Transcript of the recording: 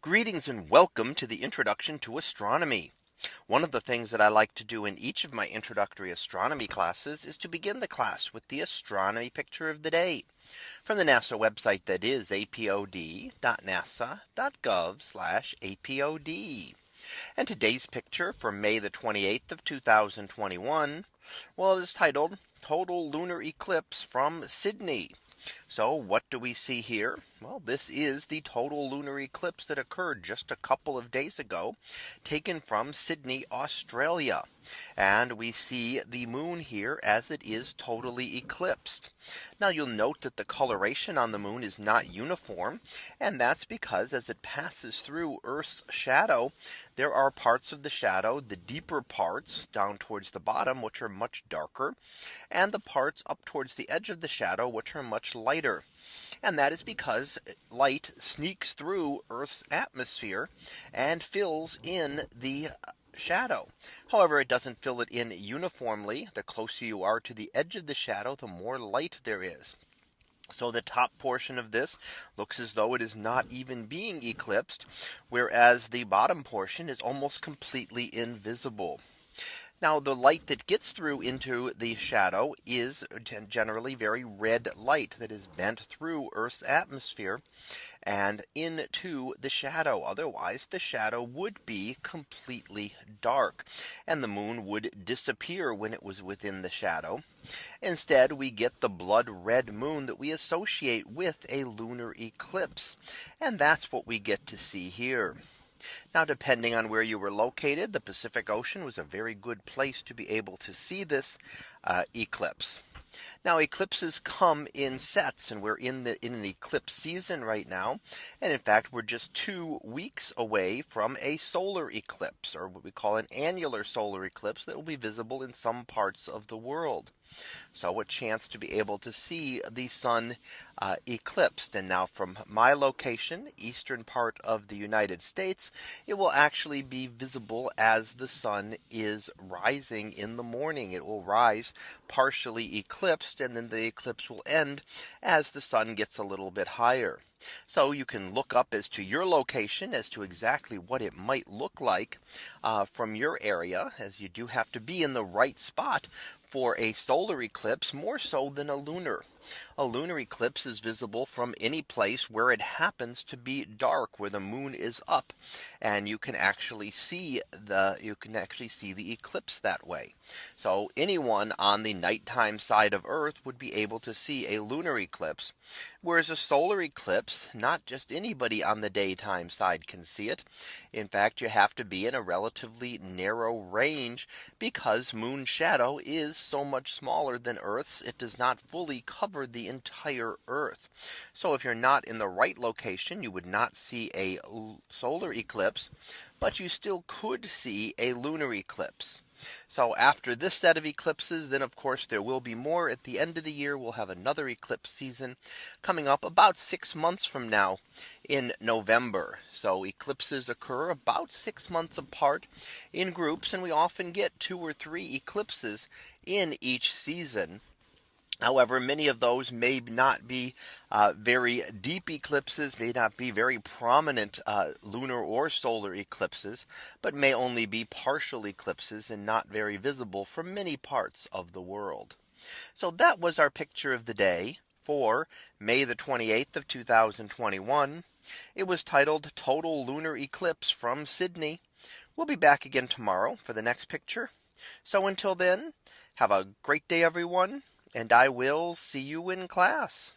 Greetings and welcome to the introduction to astronomy. One of the things that I like to do in each of my introductory astronomy classes is to begin the class with the astronomy picture of the day from the NASA website that is apod.nasa.gov apod. And today's picture from May the 28th of 2021. Well, it is titled total lunar eclipse from Sydney. So what do we see here? Well, this is the total lunar eclipse that occurred just a couple of days ago, taken from Sydney, Australia. And we see the moon here as it is totally eclipsed. Now you'll note that the coloration on the moon is not uniform. And that's because as it passes through Earth's shadow, there are parts of the shadow, the deeper parts down towards the bottom, which are much darker, and the parts up towards the edge of the shadow, which are much lighter. And that is because light sneaks through Earth's atmosphere and fills in the shadow. However, it doesn't fill it in uniformly. The closer you are to the edge of the shadow, the more light there is. So the top portion of this looks as though it is not even being eclipsed, whereas the bottom portion is almost completely invisible. Now the light that gets through into the shadow is generally very red light that is bent through Earth's atmosphere and into the shadow. Otherwise, the shadow would be completely dark and the moon would disappear when it was within the shadow. Instead, we get the blood red moon that we associate with a lunar eclipse. And that's what we get to see here. Now, depending on where you were located, the Pacific Ocean was a very good place to be able to see this uh, eclipse. Now eclipses come in sets and we're in the in an eclipse season right now. And in fact, we're just two weeks away from a solar eclipse or what we call an annular solar eclipse that will be visible in some parts of the world. So a chance to be able to see the sun uh, eclipsed. And now from my location, eastern part of the United States, it will actually be visible as the sun is rising in the morning. It will rise partially eclipsed and then the eclipse will end as the sun gets a little bit higher. So you can look up as to your location as to exactly what it might look like uh, from your area as you do have to be in the right spot for a solar eclipse more so than a lunar. A lunar eclipse is visible from any place where it happens to be dark where the moon is up and you can actually see the you can actually see the eclipse that way. So anyone on the nighttime side of Earth would be able to see a lunar eclipse. Whereas a solar eclipse, not just anybody on the daytime side can see it. In fact, you have to be in a relatively narrow range because moon shadow is so much smaller than Earth's. It does not fully cover the entire Earth. So if you're not in the right location, you would not see a solar eclipse, but you still could see a lunar eclipse. So after this set of eclipses, then of course there will be more at the end of the year. We'll have another eclipse season coming up about six months from now in November. So eclipses occur about six months apart in groups and we often get two or three eclipses in each season. However, many of those may not be uh, very deep eclipses, may not be very prominent uh, lunar or solar eclipses, but may only be partial eclipses and not very visible from many parts of the world. So that was our picture of the day for May the 28th of 2021. It was titled total lunar eclipse from Sydney. We'll be back again tomorrow for the next picture. So until then, have a great day, everyone and I will see you in class.